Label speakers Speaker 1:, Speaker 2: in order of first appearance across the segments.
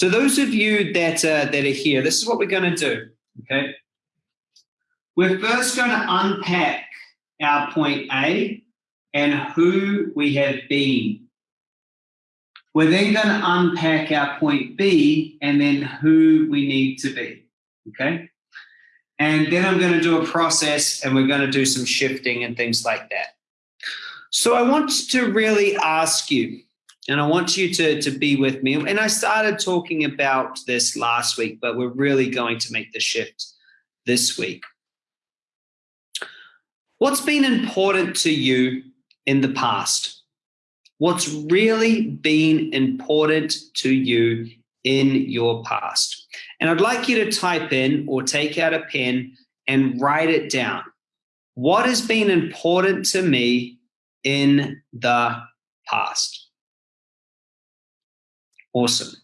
Speaker 1: So those of you that, uh, that are here, this is what we're going to do, okay? We're first going to unpack our point A and who we have been. We're then going to unpack our point B and then who we need to be, okay? And then I'm going to do a process and we're going to do some shifting and things like that. So I want to really ask you, and I want you to, to be with me. And I started talking about this last week, but we're really going to make the shift this week. What's been important to you in the past? What's really been important to you in your past? And I'd like you to type in or take out a pen and write it down. What has been important to me in the past? Awesome.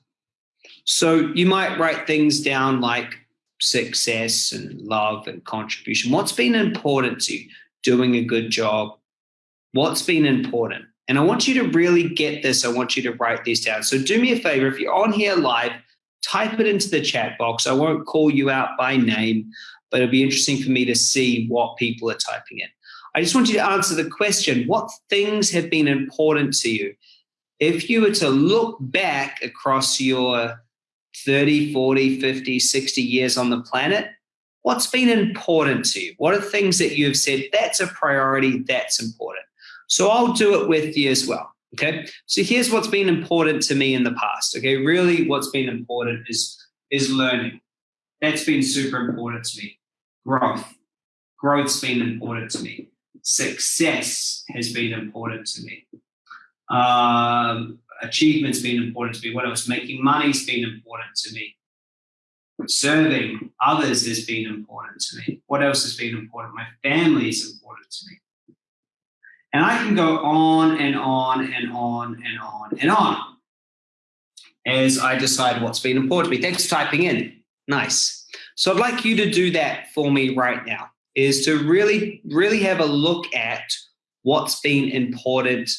Speaker 1: So you might write things down like success and love and contribution. What's been important to you? doing a good job, what's been important. And I want you to really get this. I want you to write these down. So do me a favor, if you're on here live, type it into the chat box. I won't call you out by name, but it'll be interesting for me to see what people are typing in. I just want you to answer the question, what things have been important to you? If you were to look back across your 30, 40, 50, 60 years on the planet, What's been important to you? What are things that you've said, that's a priority, that's important? So I'll do it with you as well. Okay. So here's what's been important to me in the past. Okay. Really, what's been important is, is learning. That's been super important to me. Growth. Growth's been important to me. Success has been important to me. Um, achievement's been important to me. What else? Making money's been important to me serving others has been important to me. What else has been important? My family is important to me. And I can go on and on and on and on and on as I decide what's been important to me. Thanks for typing in. Nice. So I'd like you to do that for me right now, is to really, really have a look at what's been important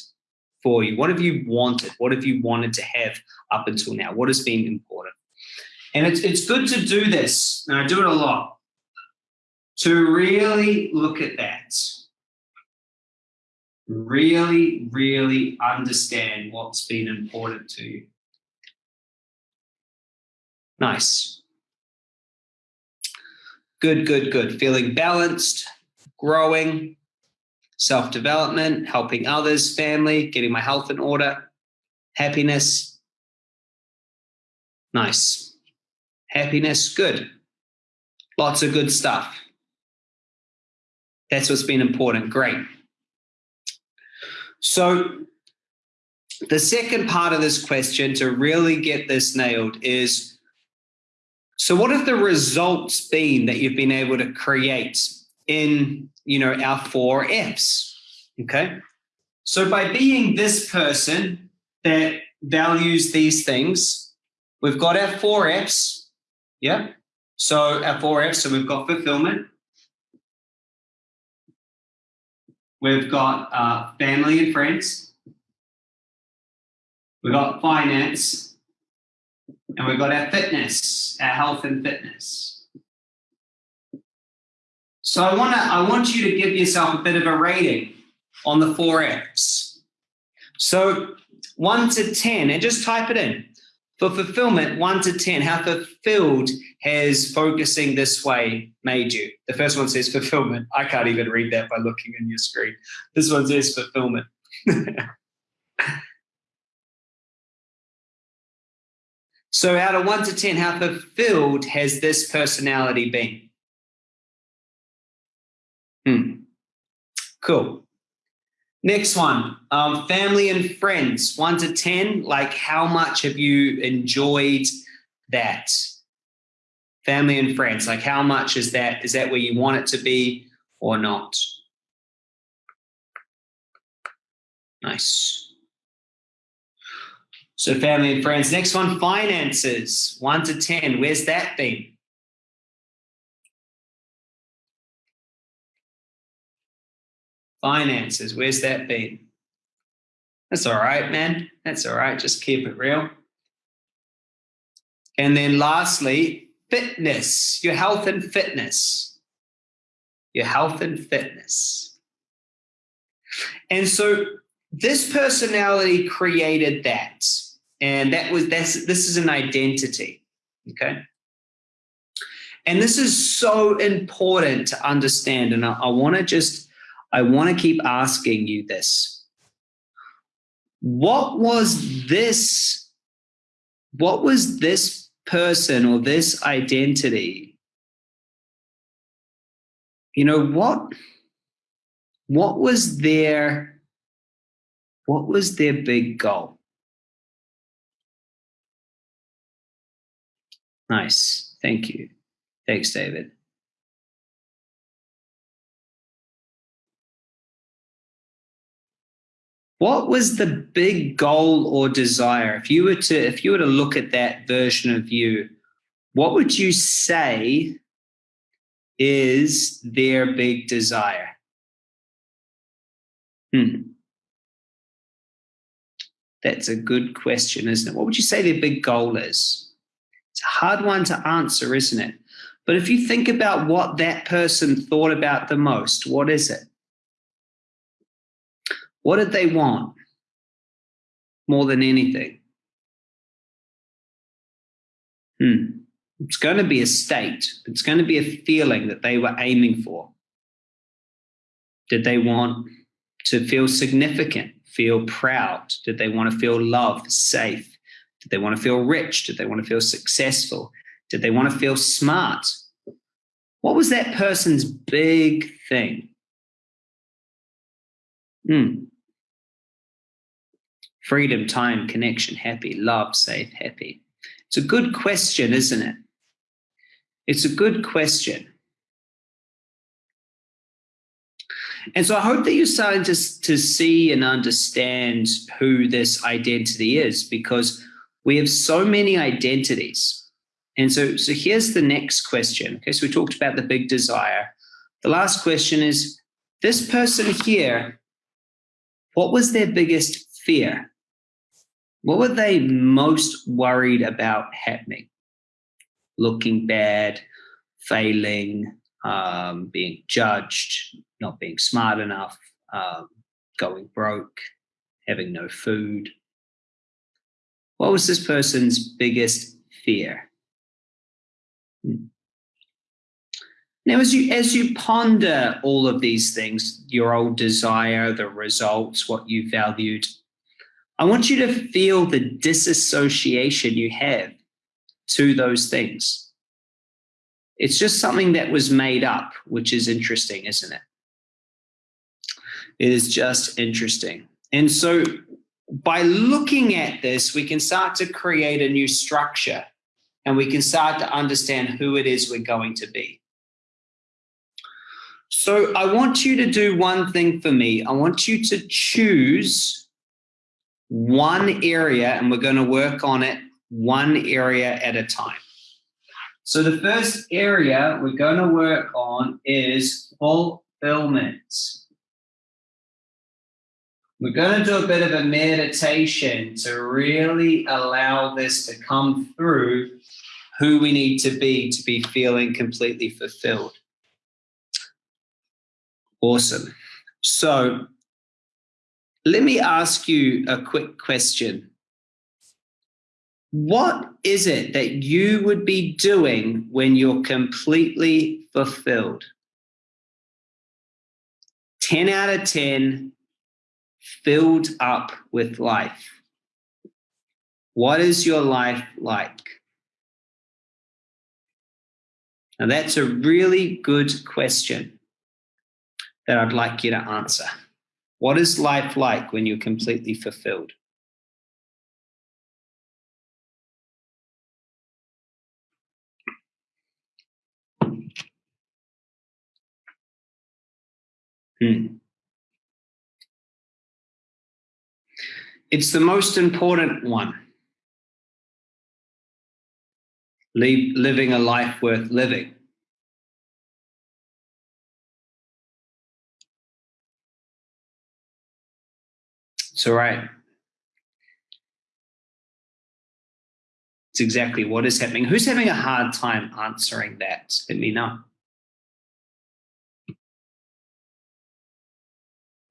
Speaker 1: for you. What have you wanted? What have you wanted to have up until now? What has been important? And it's, it's good to do this, and I do it a lot, to really look at that. Really, really understand what's been important to you. Nice. Good, good, good. Feeling balanced, growing, self development, helping others, family, getting my health in order, happiness. Nice happiness, good. Lots of good stuff. That's what's been important. Great. So, the second part of this question to really get this nailed is so what have the results been that you've been able to create in you know our four F's? Okay. So by being this person that values these things, we've got our four F's, yeah. So our four F's, so we've got fulfillment. We've got uh, family and friends. We've got finance. And we've got our fitness, our health and fitness. So I want to I want you to give yourself a bit of a rating on the four F's. So one to 10, and just type it in. For fulfillment, one to 10, how fulfilled has focusing this way made you? The first one says fulfillment. I can't even read that by looking in your screen. This one says fulfillment. so out of one to 10, how fulfilled has this personality been? Hmm. Cool. Next one, um, family and friends, one to 10. Like, how much have you enjoyed that? Family and friends, like, how much is that? Is that where you want it to be or not? Nice. So, family and friends. Next one, finances, one to 10. Where's that been? Finances, where's that been? That's all right, man. That's all right. Just keep it real. And then lastly, fitness, your health and fitness. Your health and fitness. And so this personality created that. And that was that's this is an identity. Okay. And this is so important to understand. And I, I want to just, I want to keep asking you this. What was this? What was this person or this identity? You know, what, what was their, what was their big goal? Nice. Thank you. Thanks, David. What was the big goal or desire? If you were to if you were to look at that version of you, what would you say is their big desire? Hmm. That's a good question, isn't it? What would you say their big goal is? It's a hard one to answer, isn't it? But if you think about what that person thought about the most, what is it? What did they want more than anything? Hmm. It's going to be a state. It's going to be a feeling that they were aiming for. Did they want to feel significant, feel proud? Did they want to feel loved, safe? Did they want to feel rich? Did they want to feel successful? Did they want to feel smart? What was that person's big thing? Hmm. Freedom, time, connection, happy, love, safe, happy. It's a good question, isn't it? It's a good question. And so I hope that you're starting to, to see and understand who this identity is because we have so many identities. And so, so here's the next question. Okay, so we talked about the big desire. The last question is this person here, what was their biggest fear? What were they most worried about happening? Looking bad, failing, um, being judged, not being smart enough, um, going broke, having no food. What was this person's biggest fear? Now, as you as you ponder all of these things, your old desire, the results, what you valued, I want you to feel the disassociation you have to those things. It's just something that was made up, which is interesting, isn't it? It is just interesting. And so by looking at this, we can start to create a new structure and we can start to understand who it is we're going to be. So I want you to do one thing for me. I want you to choose one area, and we're going to work on it one area at a time. So the first area we're going to work on is fulfillment. We're going to do a bit of a meditation to really allow this to come through who we need to be to be feeling completely fulfilled. Awesome. So let me ask you a quick question. What is it that you would be doing when you're completely fulfilled? 10 out of 10, filled up with life. What is your life like? Now, that's a really good question that I'd like you to answer. What is life like when you're completely fulfilled? Hmm. It's the most important one. living a life worth living. It's right. It's exactly what is happening. Who's having a hard time answering that? Let me know.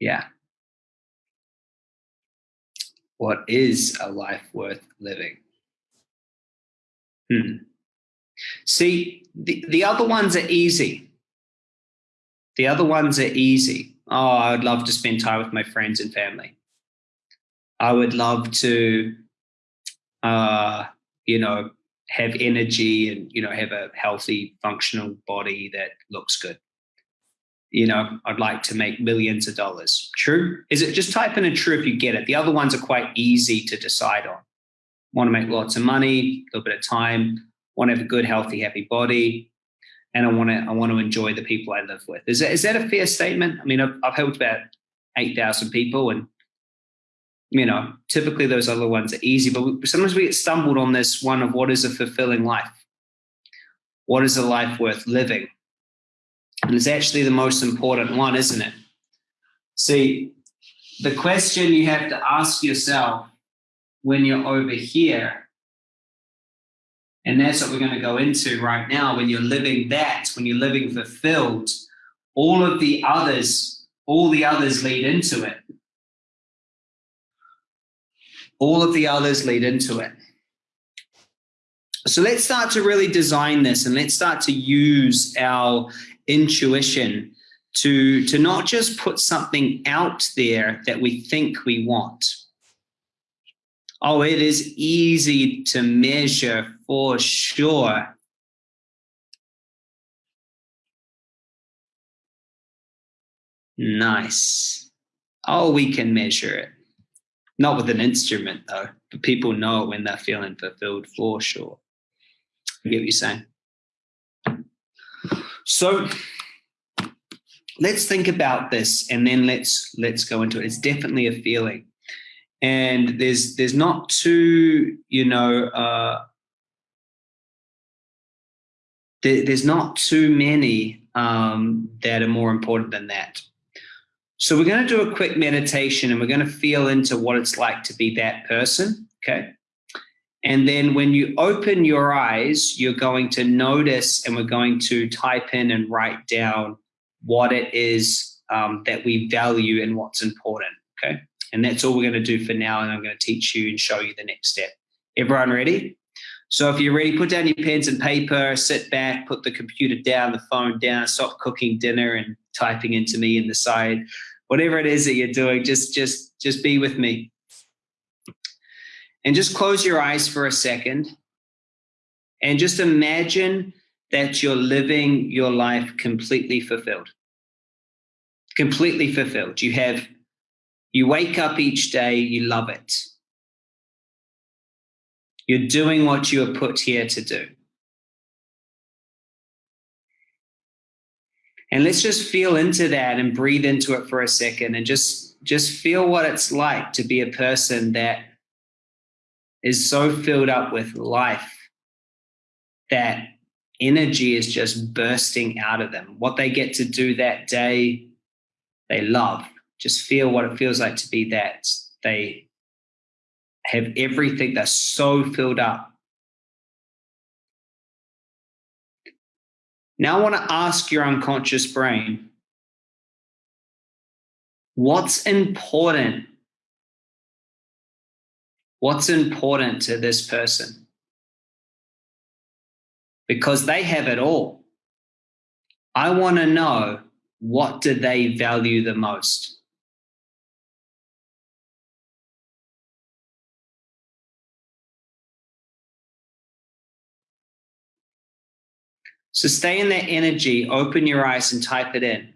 Speaker 1: Yeah. What is a life worth living? Hmm. See, the, the other ones are easy. The other ones are easy. Oh, I would love to spend time with my friends and family. I would love to, uh, you know, have energy and, you know, have a healthy, functional body that looks good. You know, I'd like to make millions of dollars. True? Is it just type in a true if you get it? The other ones are quite easy to decide on. Want to make lots of money, a little bit of time, want to have a good, healthy, happy body, and I want to I want to enjoy the people I live with. Is that is that a fair statement? I mean, I've, I've helped about eight thousand people, and you know, typically those other ones are easy, but we, sometimes we get stumbled on this one of what is a fulfilling life. What is a life worth living? And it's actually the most important one, isn't it? See, the question you have to ask yourself when you're over here and that's what we're going to go into right now. When you're living that, when you're living fulfilled, all of the others, all the others lead into it. All of the others lead into it. So let's start to really design this and let's start to use our intuition to, to not just put something out there that we think we want Oh, it is easy to measure for sure. Nice. Oh, we can measure it. Not with an instrument, though, but people know it when they're feeling fulfilled for sure. I get what you're saying. So let's think about this and then let's let's go into it. It's definitely a feeling and there's there's not too you know uh, there, there's not too many um, that are more important than that. So we're going to do a quick meditation and we're going to feel into what it's like to be that person. Okay. And then when you open your eyes, you're going to notice and we're going to type in and write down what it is um, that we value and what's important. Okay. And that's all we're going to do for now. And I'm going to teach you and show you the next step. Everyone ready? So if you're ready, put down your pens and paper, sit back, put the computer down, the phone down, stop cooking dinner and typing into me in the side. Whatever it is that you're doing, just just just be with me. And just close your eyes for a second. And just imagine that you're living your life completely fulfilled. Completely fulfilled. You have you wake up each day, you love it. You're doing what you are put here to do. And let's just feel into that and breathe into it for a second and just just feel what it's like to be a person that is so filled up with life that energy is just bursting out of them. What they get to do that day, they love just feel what it feels like to be that. They have everything, they're so filled up. Now I want to ask your unconscious brain what's important? What's important to this person? Because they have it all. I want to know what do they value the most? So stay in that energy, open your eyes and type it in.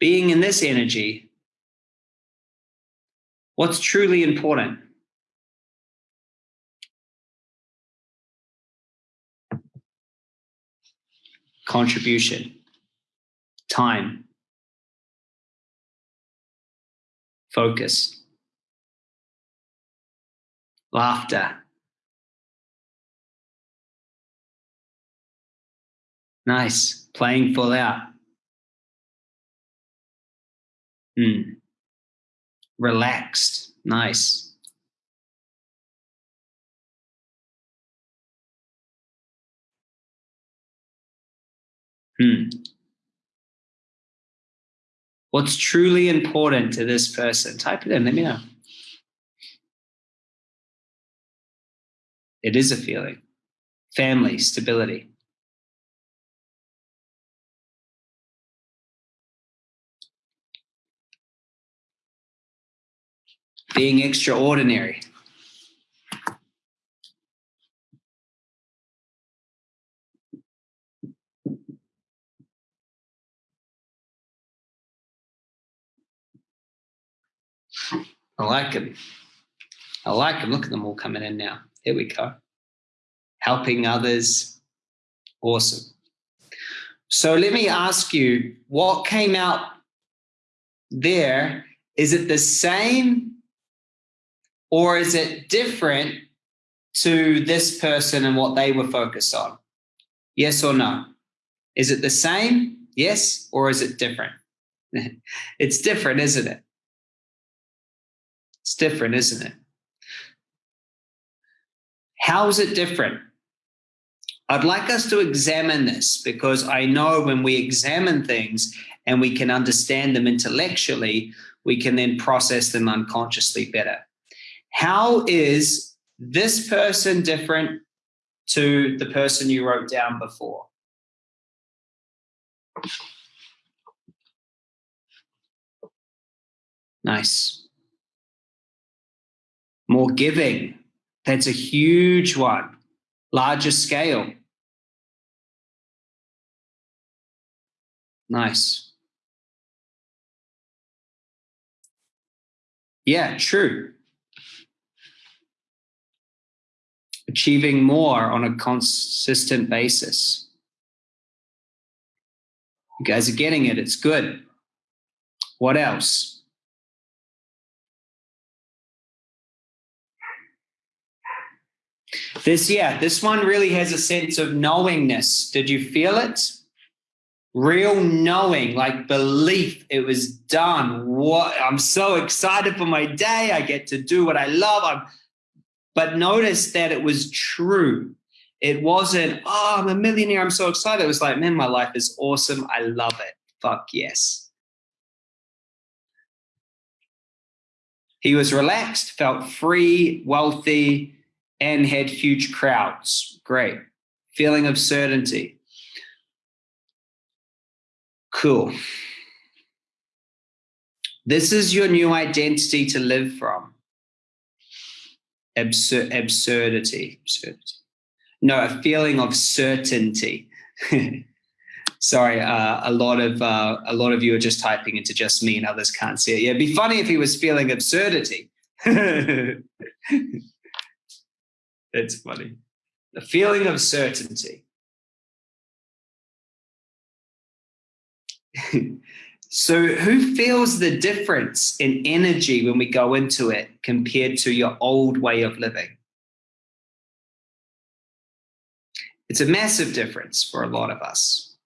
Speaker 1: Being in this energy, what's truly important? Contribution, time, focus, laughter, Nice. Playing full out. Mm. Relaxed. Nice. Hmm. What's truly important to this person? Type it in, let me know. It is a feeling. Family, stability. Being extraordinary. I like them. I like them. Look at them all coming in now. Here we go. Helping others. Awesome. So let me ask you what came out there? Is it the same or is it different to this person and what they were focused on? Yes or no? Is it the same? Yes, or is it different? it's different, isn't it? It's different, isn't it? How is it different? I'd like us to examine this because I know when we examine things and we can understand them intellectually, we can then process them unconsciously better. How is this person different to the person you wrote down before? Nice more giving. That's a huge one, larger scale. Nice. Yeah, true. Achieving more on a consistent basis. You guys are getting it. It's good. What else? This, yeah, this one really has a sense of knowingness. Did you feel it? Real knowing, like belief, it was done. What I'm so excited for my day. I get to do what I love. I'm, but notice that it was true. It wasn't, oh, I'm a millionaire. I'm so excited. It was like, man, my life is awesome. I love it. Fuck yes. He was relaxed, felt free, wealthy, and had huge crowds. Great. Feeling of certainty. Cool. This is your new identity to live from. Absur- absurdity. absurdity. No, a feeling of certainty. Sorry, uh, a lot of uh, a lot of you are just typing into just me, and others can't see it. Yeah, it'd be funny if he was feeling absurdity. It's funny. A feeling of certainty. so, who feels the difference in energy when we go into it compared to your old way of living? It's a massive difference for a lot of us.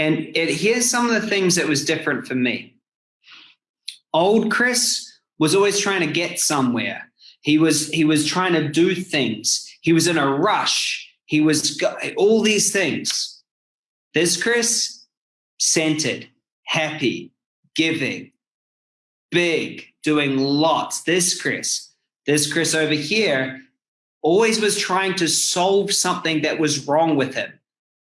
Speaker 1: And it, here's some of the things that was different for me. Old Chris was always trying to get somewhere. He was he was trying to do things. He was in a rush. He was all these things. This Chris, centered, happy, giving, big, doing lots. This Chris, this Chris over here, always was trying to solve something that was wrong with him.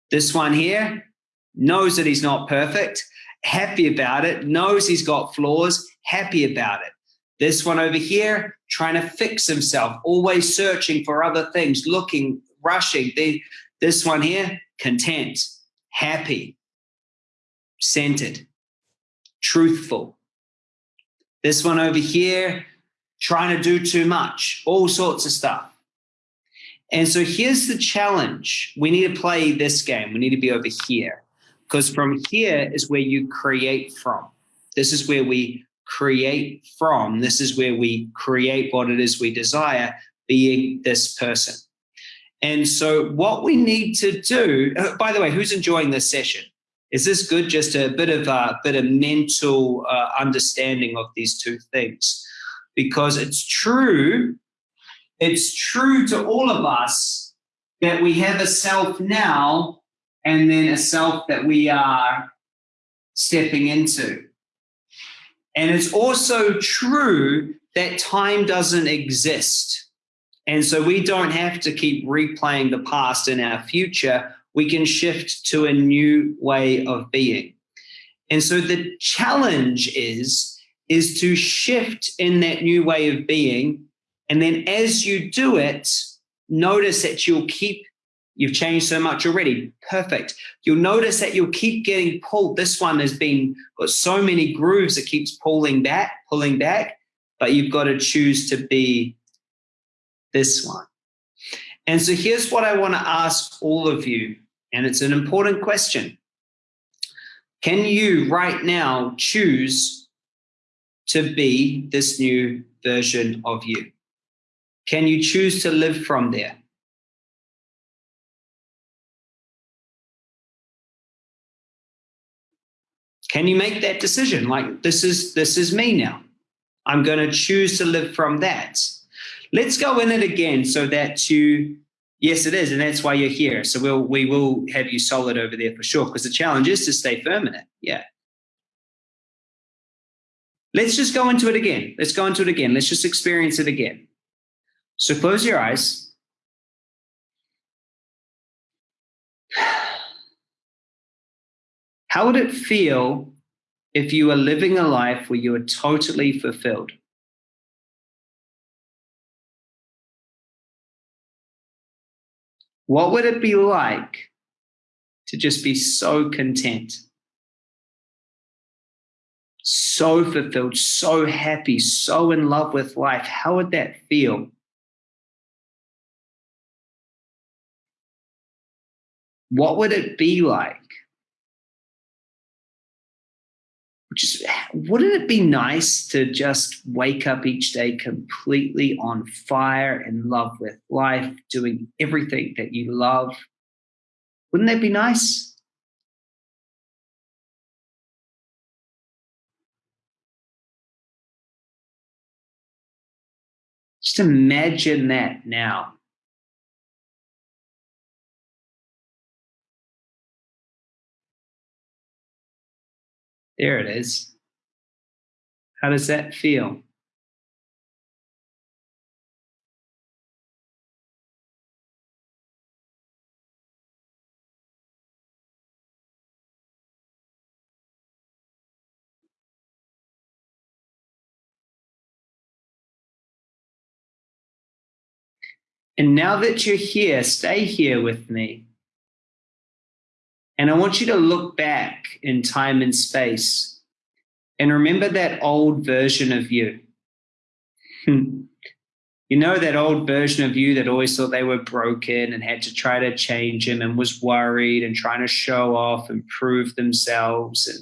Speaker 1: This one here knows that he's not perfect, happy about it, knows he's got flaws, happy about it. This one over here, trying to fix himself, always searching for other things, looking, rushing. This one here, content, happy, centered, truthful. This one over here, trying to do too much, all sorts of stuff. And so here's the challenge. We need to play this game. We need to be over here because from here is where you create from. This is where we create from. This is where we create what it is we desire, being this person. And so, what we need to do, uh, by the way, who's enjoying this session? Is this good? Just a bit of a bit of mental uh, understanding of these two things, because it's true. It's true to all of us that we have a self now and then a self that we are stepping into. And it's also true that time doesn't exist. And so we don't have to keep replaying the past in our future. We can shift to a new way of being. And so the challenge is, is to shift in that new way of being. And then as you do it, notice that you'll keep You've changed so much already. Perfect. You'll notice that you'll keep getting pulled. This one has been got so many grooves it keeps pulling back, pulling back, but you've got to choose to be this one. And so here's what I want to ask all of you, and it's an important question. Can you right now choose to be this new version of you? Can you choose to live from there? Can you make that decision? Like this is this is me now. I'm going to choose to live from that. Let's go in it again so that you yes it is and that's why you're here. So we'll we will have you solid over there for sure because the challenge is to stay firm in it. Yeah. Let's just go into it again. Let's go into it again. Let's just experience it again. So close your eyes. How would it feel if you were living a life where you were totally fulfilled? What would it be like to just be so content? So fulfilled, so happy, so in love with life. How would that feel? What would it be like? Just wouldn't it be nice to just wake up each day completely on fire in love with life, doing everything that you love? Wouldn't that be nice? Just imagine that now. There it is. How does that feel? And now that you're here, stay here with me. And I want you to look back in time and space and remember that old version of you. Hmm. you know, that old version of you that always thought they were broken and had to try to change them and was worried and trying to show off and prove themselves and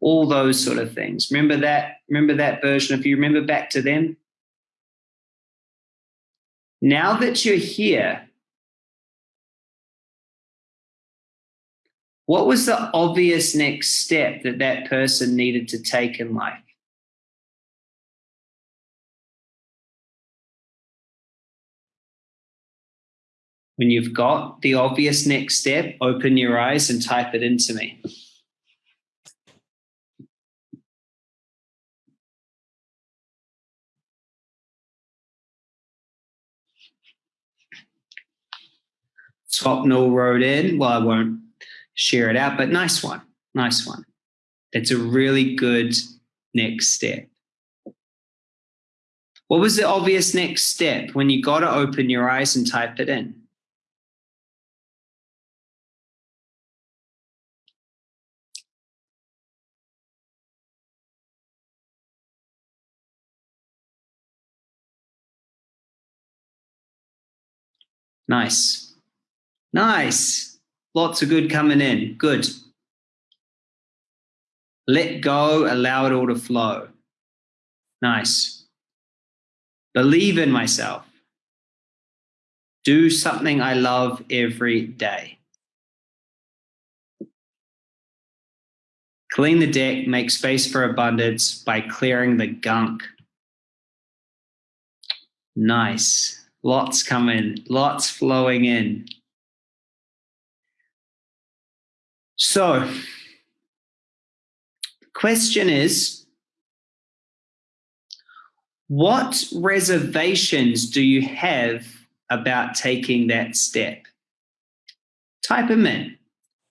Speaker 1: all those sort of things. Remember that? Remember that version of you? Remember back to them? Now that you're here, What was the obvious next step that that person needed to take in life? When you've got the obvious next step, open your eyes and type it into me. Swapnil wrote in, well, I won't share it out. But nice one. Nice one. That's a really good next step. What was the obvious next step when you got to open your eyes and type it in? Nice. Nice. Lots of good coming in. Good. Let go, allow it all to flow. Nice. Believe in myself. Do something I love every day. Clean the deck, make space for abundance by clearing the gunk. Nice. Lots coming, lots flowing in. So, the question is what reservations do you have about taking that step? Type them in.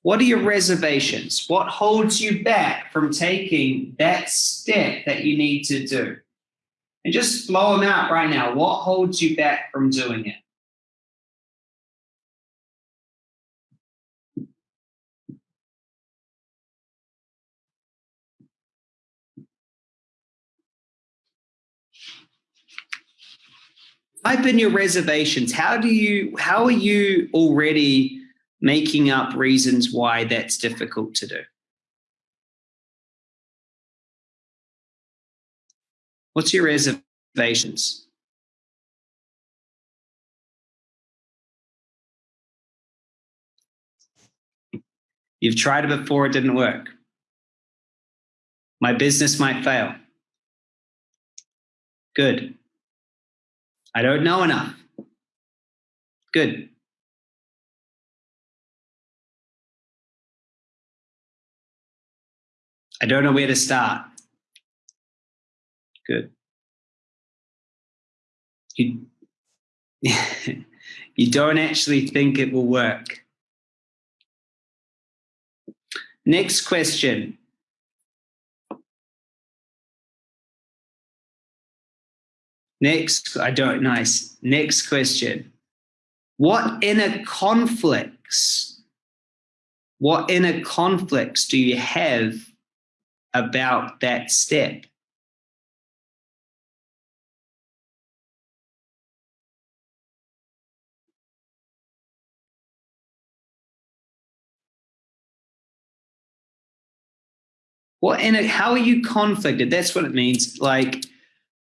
Speaker 1: What are your reservations? What holds you back from taking that step that you need to do? And just blow them out right now. What holds you back from doing it? Type in your reservations. How do you, how are you already making up reasons why that's difficult to do? What's your reservations? You've tried it before, it didn't work. My business might fail. Good. I don't know enough. Good. I don't know where to start. Good. You, you don't actually think it will work. Next question. Next, I don't, nice. Next question. What inner conflicts, what inner conflicts do you have about that step? What in it, how are you conflicted? That's what it means. Like,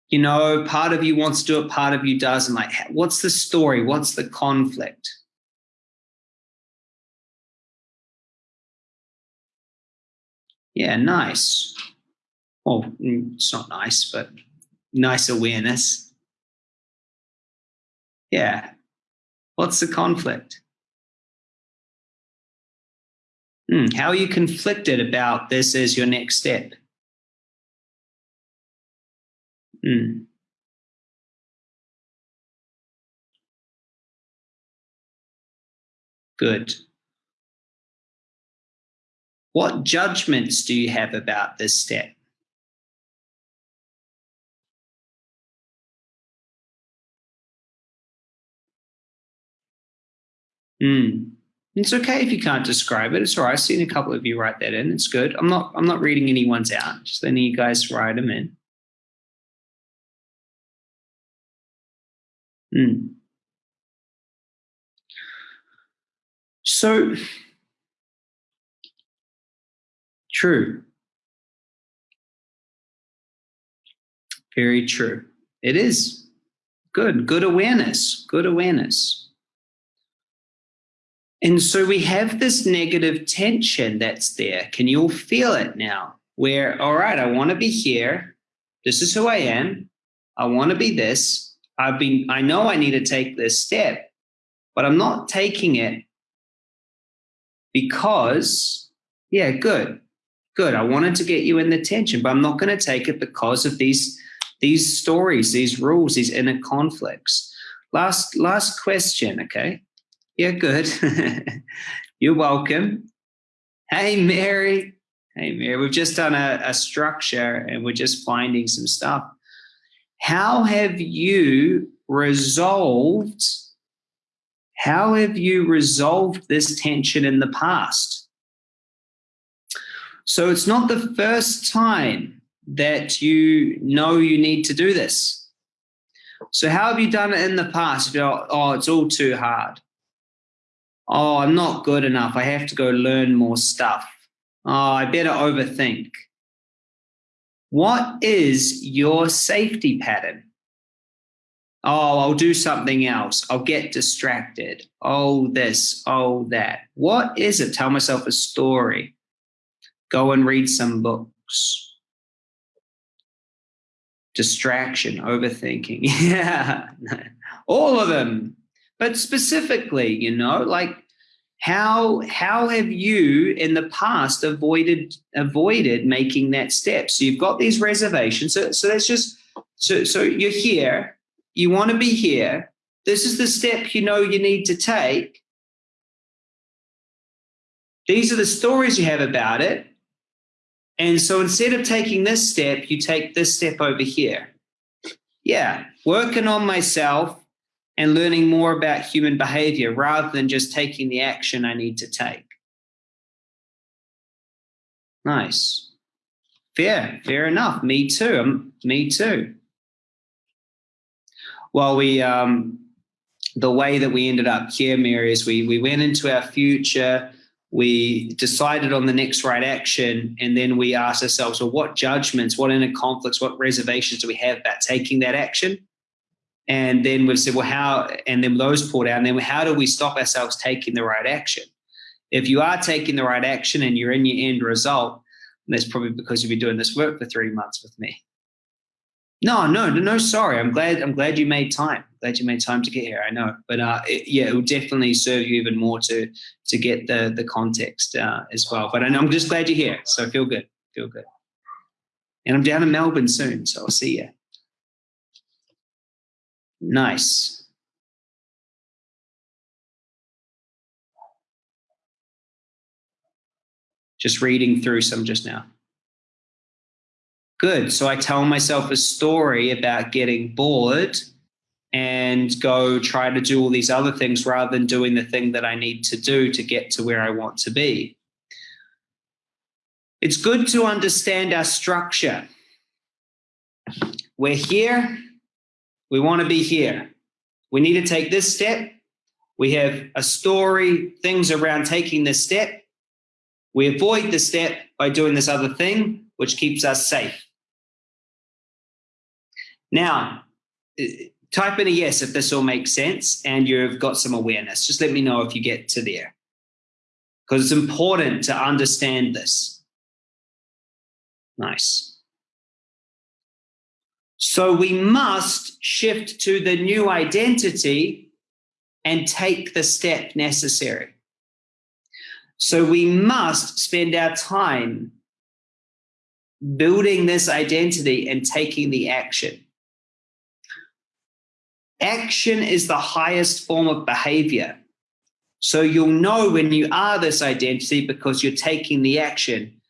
Speaker 1: you know, part of you wants to do it, part of you doesn't. Like, what's the story? What's the conflict? Yeah, nice. Well, mm, it's not nice, but nice awareness. Yeah. What's the conflict? Hmm. How are you conflicted about this as your next step? Mm. Good. What judgments do you have about this step? Hmm. It's okay if you can't describe it. It's all right. I've seen a couple of you write that in. It's good. I'm not. I'm not reading anyone's out. Just letting you guys write them in. Mm. So, true. Very true. It is good. Good awareness. Good awareness. And so we have this negative tension that's there. Can you all feel it now? Where, all right, I want to be here. This is who I am. I want to be this I've been, I know I need to take this step, but I'm not taking it because, yeah, good, good. I wanted to get you in the tension, but I'm not going to take it because of these, these stories, these rules, these inner conflicts. Last, last question. Okay. Yeah, good. You're welcome. Hey, Mary. Hey, Mary. We've just done a, a structure and we're just finding some stuff. How have you resolved? How have you resolved this tension in the past? So it's not the first time that you know you need to do this. So how have you done it in the past? Oh, it's all too hard. Oh, I'm not good enough. I have to go learn more stuff. Oh, I better overthink. What is your safety pattern? Oh, I'll do something else. I'll get distracted. Oh, this, oh, that. What is it? Tell myself a story. Go and read some books. Distraction, overthinking. Yeah, all of them. But specifically, you know, like how how have you in the past avoided avoided making that step? So you've got these reservations. So so that's just so so you're here. You want to be here. This is the step you know you need to take. These are the stories you have about it. And so instead of taking this step you take this step over here. Yeah working on myself and learning more about human behavior rather than just taking the action I need to take. Nice. Fair, fair enough. Me too. Um, me too. Well, we um, the way that we ended up here, Mary, is we we went into our future. We decided on the next right action, and then we asked ourselves, well, what judgments, what inner conflicts, what reservations do we have about taking that action? And then we've said, well, how, and then those pulled out, and then how do we stop ourselves taking the right action? If you are taking the right action and you're in your end result, that's probably because you've been doing this work for three months with me. No, no, no, sorry. I'm glad. I'm glad you made time. Glad you made time to get here. I know, but uh, it, yeah, it will definitely serve you even more to to get the the context uh, as well. But I know I'm just glad you're here. So feel good. Feel good. And I'm down in Melbourne soon, so I'll see you. Nice. Just reading through some just now. Good. So I tell myself a story about getting bored and go try to do all these other things rather than doing the thing that I need to do to get to where I want to be. It's good to understand our structure. We're here we want to be here. We need to take this step. We have a story, things around taking this step. We avoid the step by doing this other thing, which keeps us safe. Now, type in a yes if this all makes sense and you've got some awareness. Just let me know if you get to there. Because it's important to understand this. Nice. So we must shift to the new identity and take the step necessary. So we must spend our time building this identity and taking the action. Action is the highest form of behavior. So you'll know when you are this identity because you're taking the action.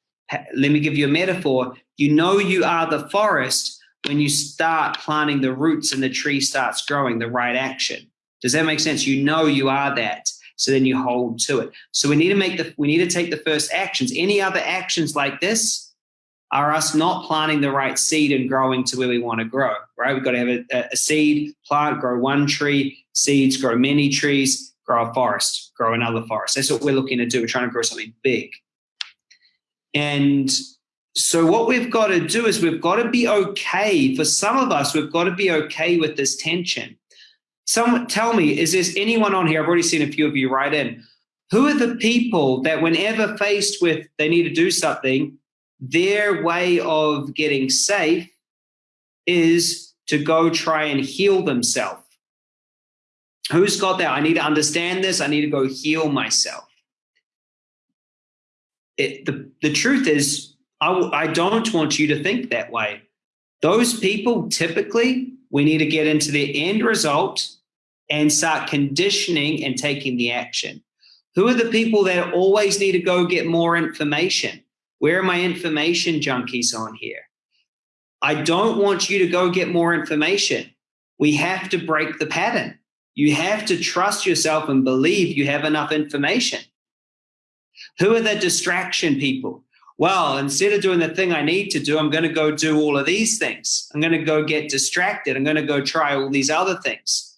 Speaker 1: Let me give you a metaphor. You know you are the forest when you start planting the roots and the tree starts growing, the right action. Does that make sense? You know you are that. So then you hold to it. So we need to make the we need to take the first actions. Any other actions like this are us not planting the right seed and growing to where we want to grow, right? We've got to have a, a seed, plant, grow one tree, seeds, grow many trees, grow a forest, grow another forest. That's what we're looking to do. We're trying to grow something big. And so what we've got to do is we've got to be okay. For some of us, we've got to be okay with this tension. Some tell me, is there anyone on here? I've already seen a few of you write in. Who are the people that, whenever faced with they need to do something, their way of getting safe is to go try and heal themselves? Who's got that? I need to understand this. I need to go heal myself. It, the, the truth is, I, I don't want you to think that way. Those people typically, we need to get into the end result and start conditioning and taking the action. Who are the people that always need to go get more information? Where are my information junkies on here? I don't want you to go get more information. We have to break the pattern. You have to trust yourself and believe you have enough information. Who are the distraction people? Well, instead of doing the thing I need to do, I'm going to go do all of these things. I'm going to go get distracted. I'm going to go try all these other things.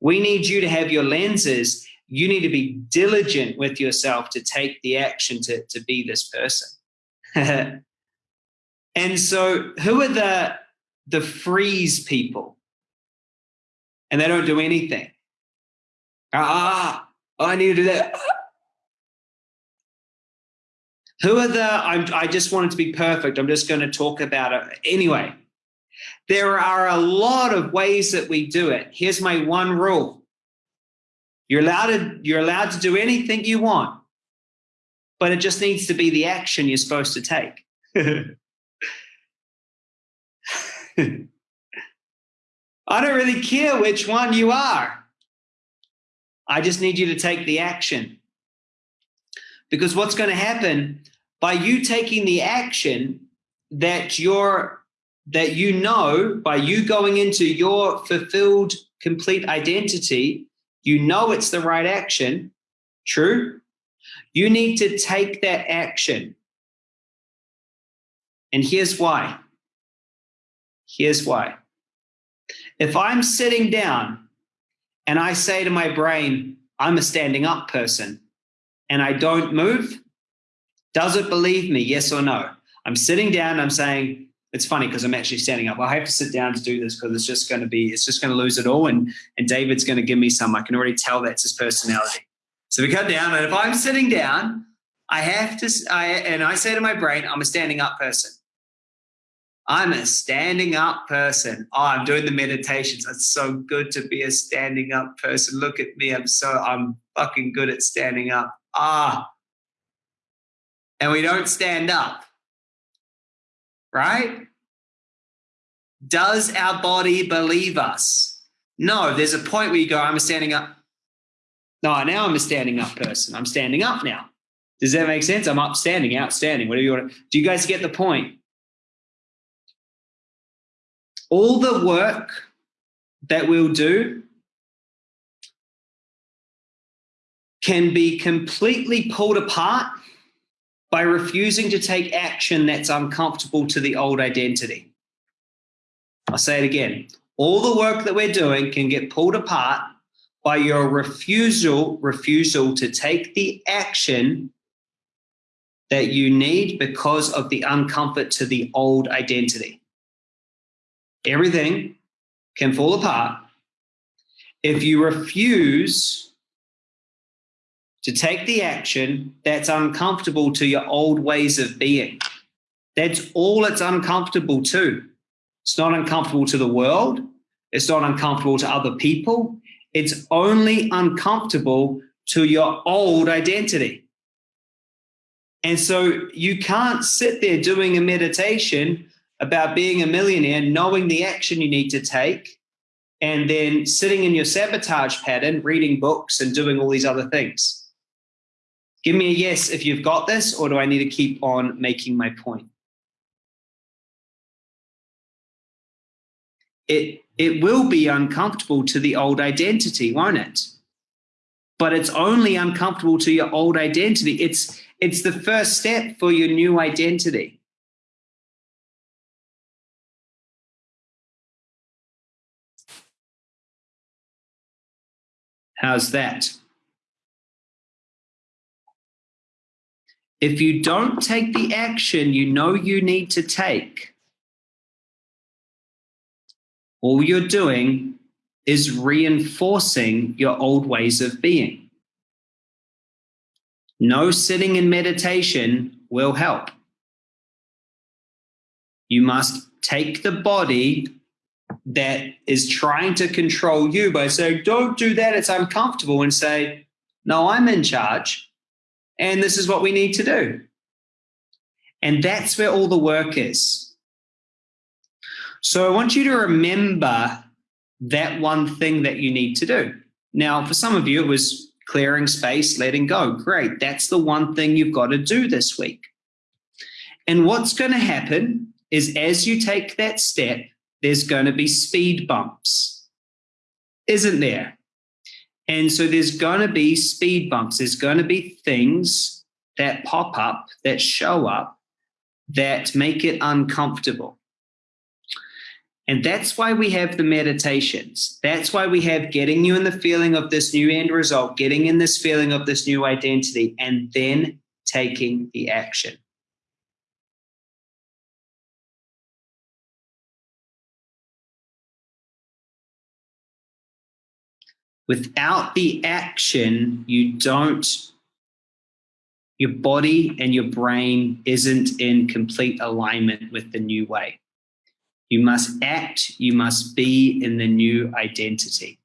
Speaker 1: We need you to have your lenses. You need to be diligent with yourself to take the action to, to be this person. and so, who are the, the freeze people? And they don't do anything. Ah, I need to do that. Who are the, I'm, I just want it to be perfect. I'm just going to talk about it. Anyway, there are a lot of ways that we do it. Here's my one rule You're allowed to, you're allowed to do anything you want, but it just needs to be the action you're supposed to take. I don't really care which one you are. I just need you to take the action. Because what's going to happen by you taking the action that you're that you know by you going into your fulfilled complete identity, you know it's the right action. True? You need to take that action. And here's why. Here's why. If I'm sitting down and I say to my brain, I'm a standing up person, and I don't move, does it believe me? Yes or no? I'm sitting down, I'm saying, it's funny because I'm actually standing up. I have to sit down to do this because it's just going to be, it's just going to lose it all. And, and David's going to give me some. I can already tell that's his personality. So we cut down, and if I'm sitting down, I have to, I, and I say to my brain, I'm a standing up person. I'm a standing up person. Oh, I'm doing the meditations. It's so good to be a standing up person. Look at me. I'm so, I'm fucking good at standing up. Ah. And we don't stand up. Right? Does our body believe us? No, there's a point where you go, I'm standing up. No, now I'm a standing up person. I'm standing up now. Does that make sense? I'm upstanding, outstanding, whatever you want to. Do you guys get the point? all the work that we'll do can be completely pulled apart by refusing to take action that's uncomfortable to the old identity. I'll say it again. All the work that we're doing can get pulled apart by your refusal refusal to take the action that you need because of the uncomfort to the old identity everything can fall apart if you refuse to take the action that's uncomfortable to your old ways of being. That's all it's uncomfortable to. It's not uncomfortable to the world. It's not uncomfortable to other people. It's only uncomfortable to your old identity. And so you can't sit there doing a meditation about being a millionaire, knowing the action you need to take, and then sitting in your sabotage pattern, reading books and doing all these other things. Give me a yes if you've got this, or do I need to keep on making my point? It, it will be uncomfortable to the old identity, won't it? But it's only uncomfortable to your old identity. It's, it's the first step for your new identity. How's that? If you don't take the action you know you need to take, all you're doing is reinforcing your old ways of being. No sitting in meditation will help. You must take the body that is trying to control you by saying, don't do that, it's uncomfortable, and say, no, I'm in charge, and this is what we need to do. And that's where all the work is. So I want you to remember that one thing that you need to do. Now, for some of you, it was clearing space, letting go. Great. That's the one thing you've got to do this week. And what's going to happen is as you take that step, there's going to be speed bumps, isn't there? And so there's going to be speed bumps. There's going to be things that pop up, that show up, that make it uncomfortable. And that's why we have the meditations. That's why we have getting you in the feeling of this new end result, getting in this feeling of this new identity, and then taking the action. Without the action, you don't, your body and your brain isn't in complete alignment with the new way. You must act, you must be in the new identity.